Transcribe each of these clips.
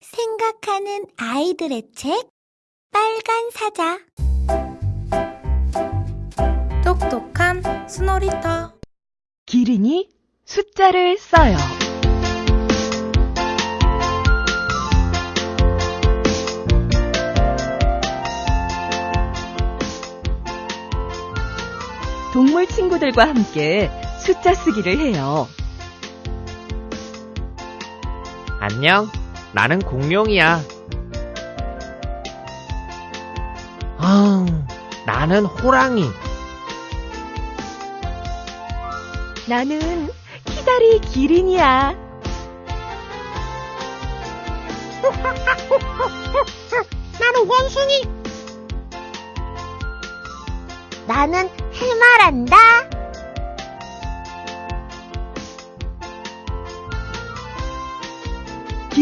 생각하는 아이들의 책 빨간 사자 똑똑한 스노리터 기린이 숫자를 써요. 동물 친구들과 함께 숫자 쓰기를 해요. 안녕, 나는 공룡이야. 아, 나는 호랑이. 나는 키다리 기린이야. 나는 원숭이 나는 해마란다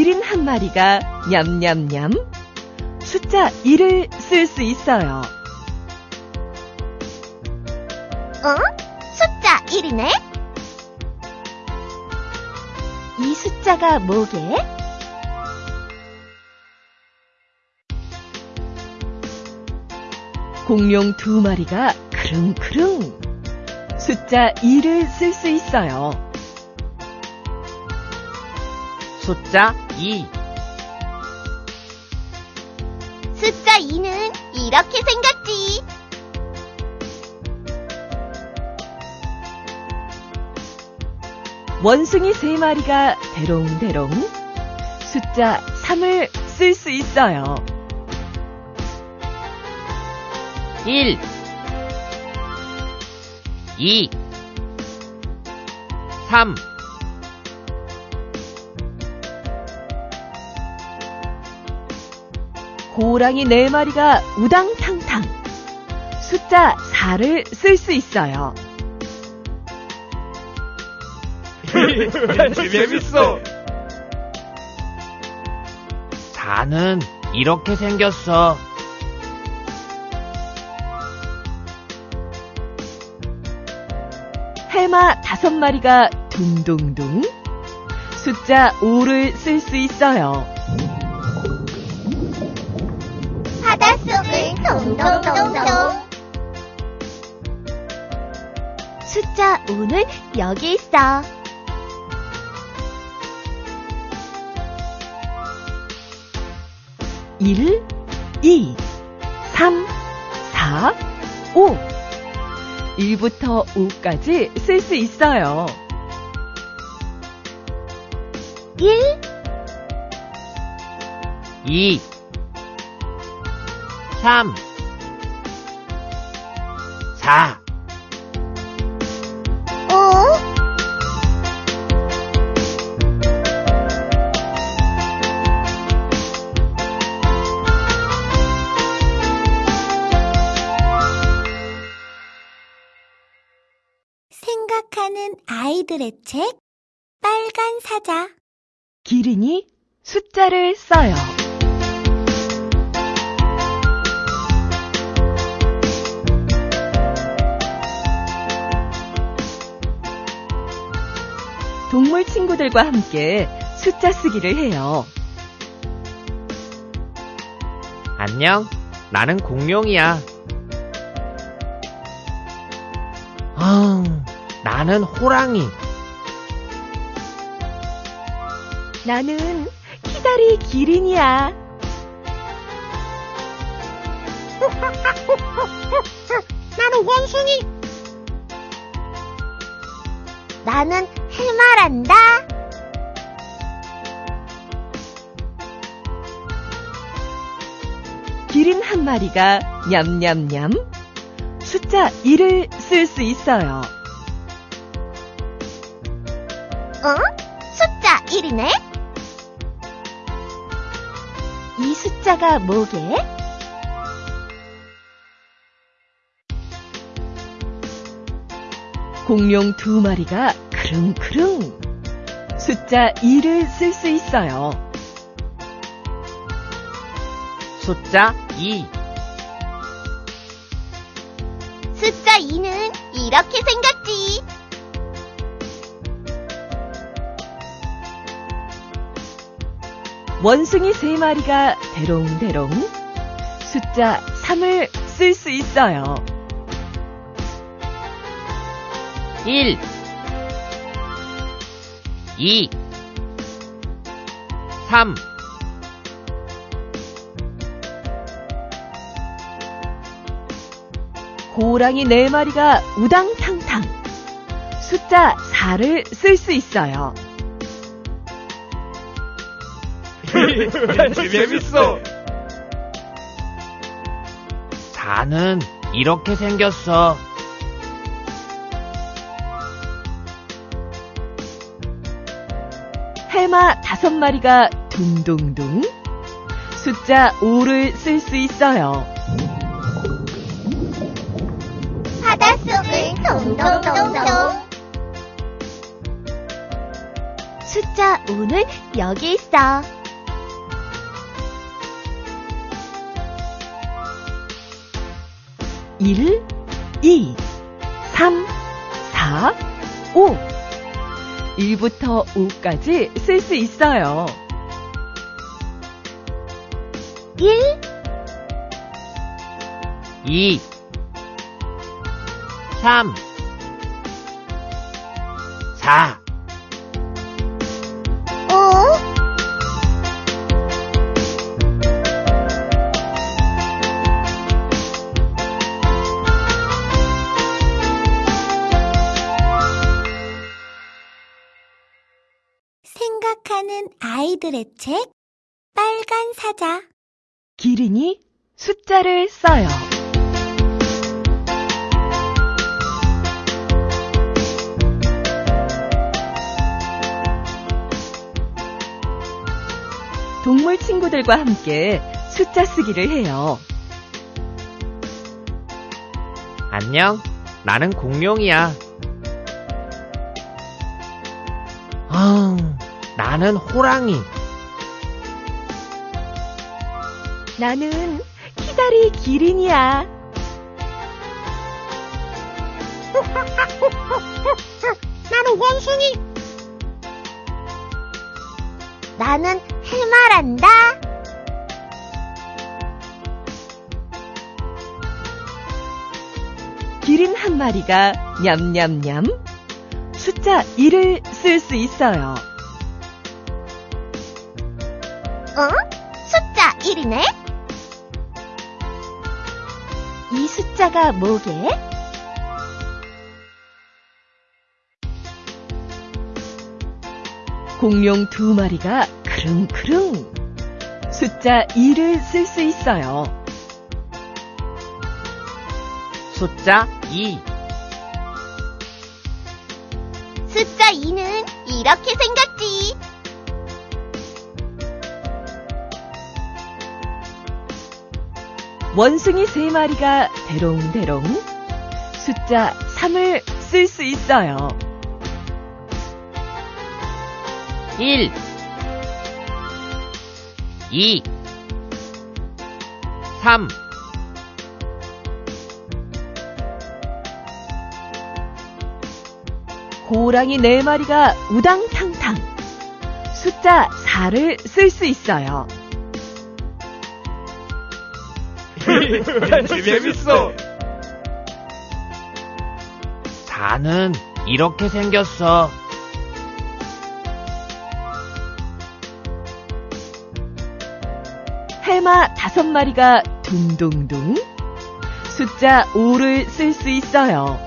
기린 한 마리가 냠냠냠 숫자 1을 쓸 수 있어요. 어? 숫자 1이네? 이 숫자가 뭐게? 공룡 두 마리가 크릉크릉 숫자 2를 쓸 수 있어요. 숫자 2. 숫자 2는 이렇게 생겼지 원숭이 세 마리가 대롱대롱 숫자 3을 쓸 수 있어요. 1 2 3 고랑이 네 마리가 우당탕탕 숫자 4를 쓸 수 있어요. 재밌어. 4는 이렇게 생겼어. 해마 다섯 마리가 둥둥둥 숫자 5를 쓸 수 있어요. 속을 동동동동 숫자 5는 여기 있어 일, 이, 삼, 사, 오. 1부터 5까지 쓸 수 있어요. 1 2 3 4 5 생각하는 아이들의 책 빨간 사자. 기린이 숫자를 써요. 동물 친구들과 함께 숫자 쓰기를 해요. 안녕, 나는 공룡이야. 아, 나는 호랑이. 나는 키다리 기린이야. 나는 원숭이 나는 해마란다 기린 한 마리가 냠냠냠 숫자 1을 쓸 수 있어요. 어? 숫자 1이네? 이 숫자가 뭐게? 공룡 두 마리가 크릉크릉 숫자 2를 쓸 수 있어요. 숫자 2 숫자 2는 이렇게 생겼지 원숭이 세 마리가 대롱대롱 숫자 3을 쓸 수 있어요. 1 2 3 고랑이 네 마리가 우당탕탕 숫자 4를 쓸 수 있어요. 재밌어. 4는 이렇게 생겼어. 다섯 마리가 둥둥둥 숫자 5를 쓸 수 있어요. 바닷속을 동동동동. 숫자 5는 여기 있어. 일, 이, 삼, 사, 오. 1부터 5까지 쓸 수 있어요. 1, 2 3 4 아이들의 책 빨간 사자 기린이 숫자를 써요. 동물 친구들과 함께 숫자 쓰기를 해요. 안녕. 나는 공룡이야. 아, 나는 호랑이. 나는 키다리 기린이야. 나는 원숭이 나는 해마란다 기린 한 마리가 냠냠냠 숫자 1을 쓸 수 있어요. 어? 숫자 1이네? 이 숫자가 뭐게? 공룡 두 마리가 크릉크릉 숫자 2를 쓸 수 있어요. 숫자 2 숫자 2는 이렇게 생겼지. 원숭이 세 마리가 대롱대롱 숫자 3을 쓸 수 있어요. 1 2 3 고랑이 네 마리가 우당탕탕 숫자 4를 쓸 수 있어요. 재밌어. 4는 이렇게 생겼어. 해마 다섯 마리가 둥둥둥 숫자 5를 쓸 수 있어요.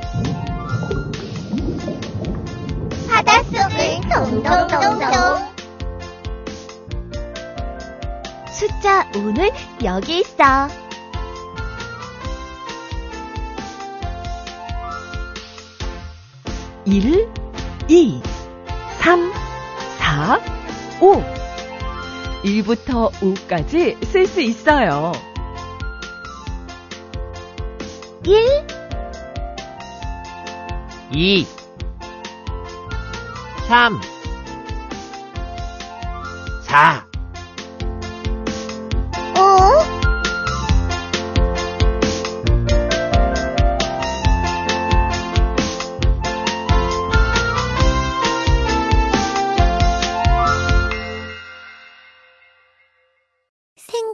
바닷속을 동동동동. 숫자 5는 여기 있어. 일, 이, 삼, 사, 오. 1부터 5까지 쓸 수 있어요. 1, 2 3 4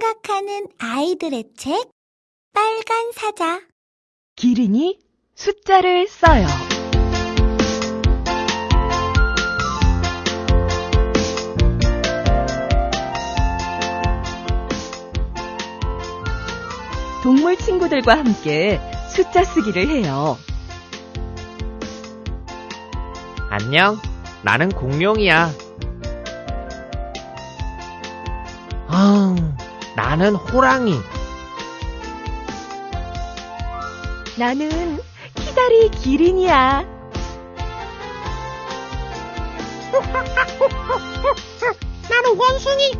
생각하는 아이들의 책 빨간 사자 기린이 숫자를 써요. 동물 친구들과 함께 숫자 쓰기를 해요. 안녕. 나는 공룡이야. 아, 나는 호랑이. 나는 키다리 기린이야. 나는 원숭이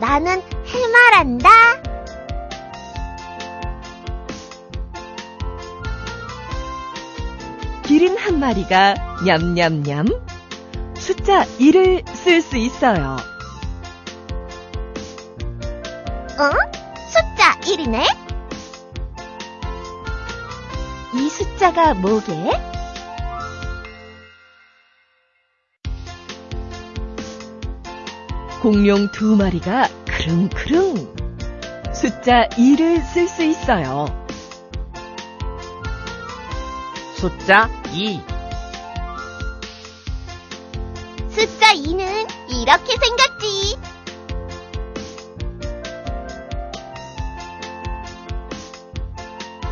나는 해마란다 기린 한 마리가 냠냠냠 숫자 1을 쓸 수 있어요. 어? 숫자 1이네? 이 숫자가 뭐게? 공룡 두 마리가 크릉크릉 숫자 2를 쓸 수 있어요. 숫자 2. 숫자 2는 이렇게 생겼지.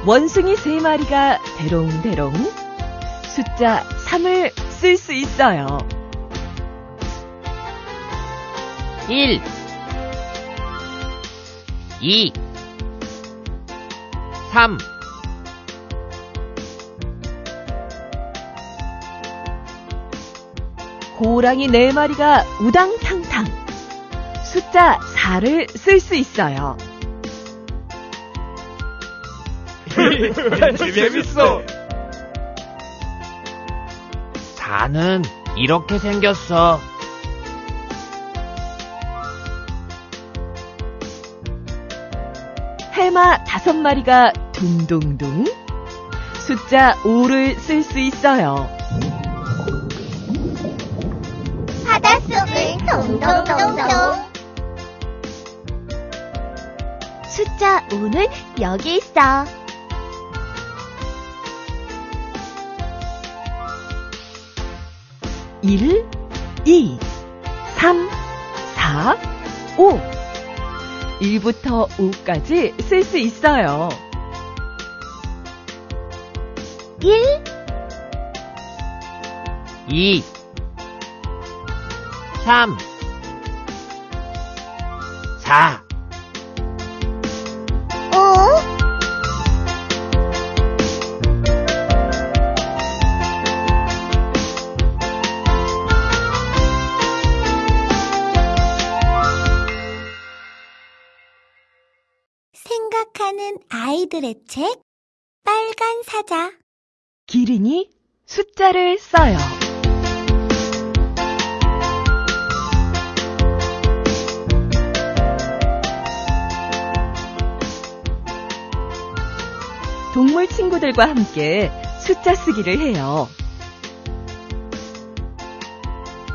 원숭이 세 마리가 대롱대롱 숫자 3을 쓸 수 있어요. 1 2 3 고랑이 네 마리가 우당탕탕 숫자 4를 쓸 수 있어요. 재밌어. 4는 이렇게 생겼어. 해마 다섯 마리가 둥둥둥 숫자 5를 쓸 수 있어요. 바닷속을 동동동동. 숫자 5는 여기 있어. 일, 이, 삼, 사, 오. 1부터 5까지 쓸 수 있어요. 1, 2 3 4 생각하는 아이들의 책 빨간 사자 기린이 숫자를 써요. 동물 친구들과 함께 숫자 쓰기를 해요.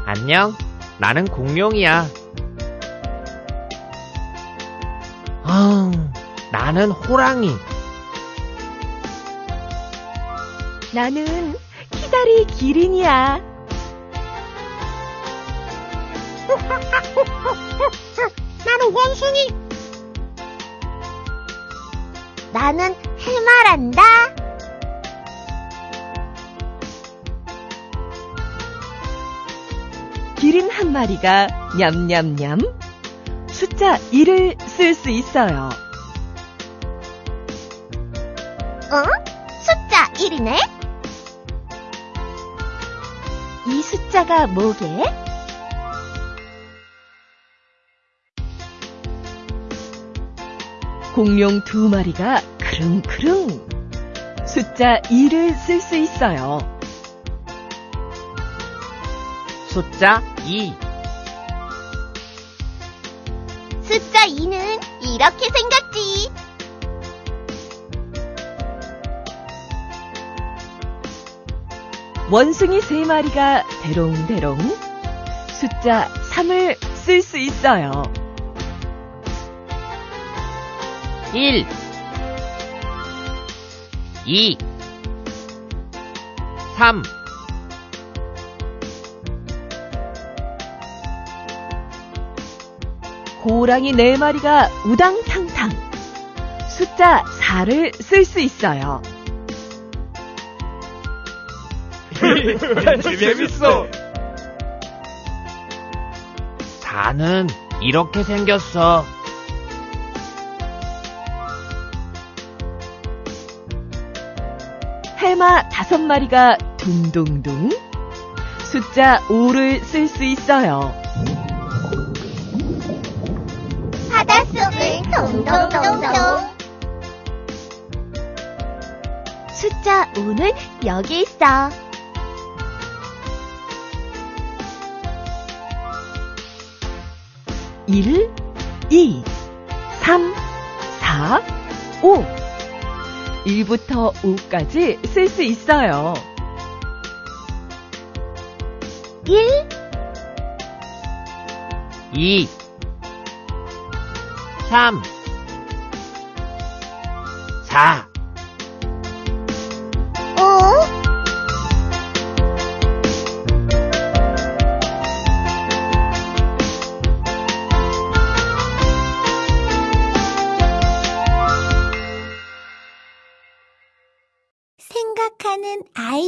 안녕. 나는 공룡이야. 나는 호랑이. 나는 키다리 기린이야. 나는 원숭이 나는 해마란다 기린 한 마리가 냠냠냠 숫자 1을 쓸 수 있어요. 숫자 1이네? 이 숫자가 뭐게? 공룡 두 마리가 크릉크릉 숫자 2를 쓸 수 있어요. 숫자 2 숫자 2는 이렇게 생겼지. 원숭이 세 마리가 대롱대롱 숫자 3을 쓸 수 있어요. 1 2 3 호랑이 네 마리가 우당탕탕. 숫자 4를 쓸 수 있어요. 재밌어. 4는 이렇게 생겼어. 해마 다섯 마리가 둥둥둥. 숫자 5를 쓸 수 있어요. 바닷속을 동동동동. 숫자 5는 여기 있어. 일, 이, 삼, 사, 오. 1부터 5까지 쓸 수 있어요. 1, 2 3 4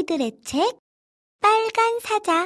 아이들의 책 빨간 사자